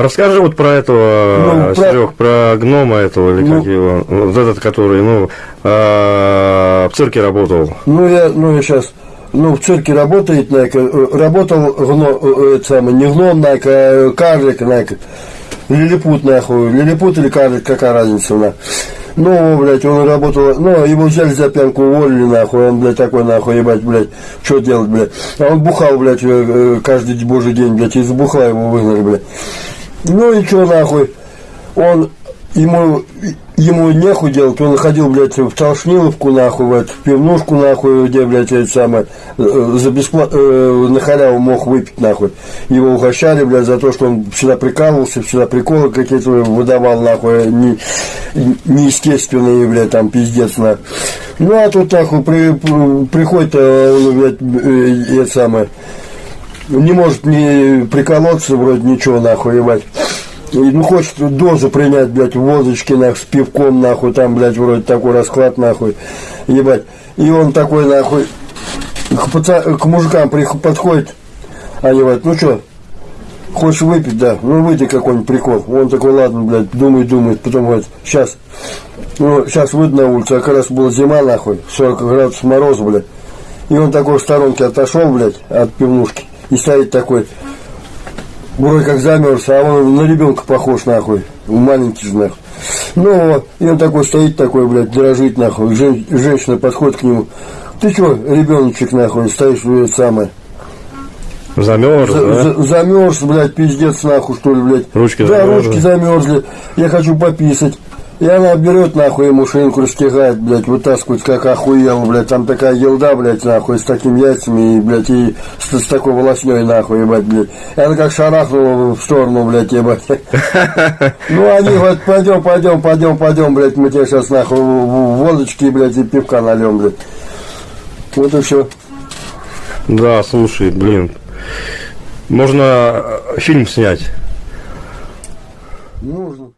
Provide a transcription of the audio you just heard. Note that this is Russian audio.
Расскажи вот про этого, Ну, про- Серег, про гнома этого, или как Ну. его, вот этот, который, ну, а, в цирке работал. Ну, я, ну, я сейчас, ну, в цирке работает, нака, э, работал гно, э, это самое, не гном, нака, а карлик, нака, лилипут, нахуй, лилипут или карлик, какая разница, на. Ну, блядь, он работал, ну, его взяли за пьянку, уволили, нахуй, он, блядь, такой, нахуй, ебать, блядь, что делать, блядь. А он бухал, блядь, э, э, каждый божий день, блядь, из бухла его выгнали, блядь. Ну и что нахуй? Он ему ему нехуй делать, он ходил, блядь, в Толшниловку, нахуй, в, эту, в пивнушку, нахуй, где, блядь, это самое, э, за бесплатно, на халяву мог выпить, нахуй. Его угощали, блядь, за то, что он всегда прикалывался, всегда приколы какие-то выдавал, нахуй, не, неестественные, блядь, там, пиздец, нахуй. Ну, а тут, нахуй, при, при- приходит, э, он, блядь, э, это самое, не может не приколоться, вроде ничего, нахуй, ебать. И, ну, хочет дозу принять, блядь, водочки, нахуй, с пивком, нахуй, там, блядь, вроде такой расклад, нахуй, ебать. И он такой, нахуй, к, паца- к мужикам подходит, они говорят, ну что, хочешь выпить, да, ну выйди какой-нибудь прикол. Он такой, ладно, блядь, думает, думает, потом говорит, сейчас, ну, сейчас выйду на улицу, а как раз была зима, нахуй, 40 градусов мороза, блядь. И он такой в сторонке отошел, блядь, от пивнушки, и стоит такой, вроде как замерз, а он на ребенка похож, нахуй, маленький же, нахуй. Ну, вот, и он такой стоит, такой, блядь, дрожит, нахуй, Жен- женщина подходит к нему, ты что, ребеночек, нахуй, стоишь, это самое, Замерз, за- да? за- замерз, блядь, пиздец, нахуй, что ли, блядь. Ручки да, замерзли. ручки замерзли, я хочу пописать. И она берет, нахуй, ему шинку растягает, блядь, вытаскивает, как охуел, блядь, там такая елда, блядь, нахуй, с такими яйцами, и, блядь, и с, с такой волосней, нахуй, ебать, блядь. И она как шарахнула в сторону, блядь, ебать. Ну, они говорят, пойдем, пойдем, пойдем, пойдем, блядь, мы тебе сейчас, нахуй, водочки, блядь, и пивка нальем, блядь. Вот и все. Да, слушай, блин. Можно э, фильм снять. Нужно.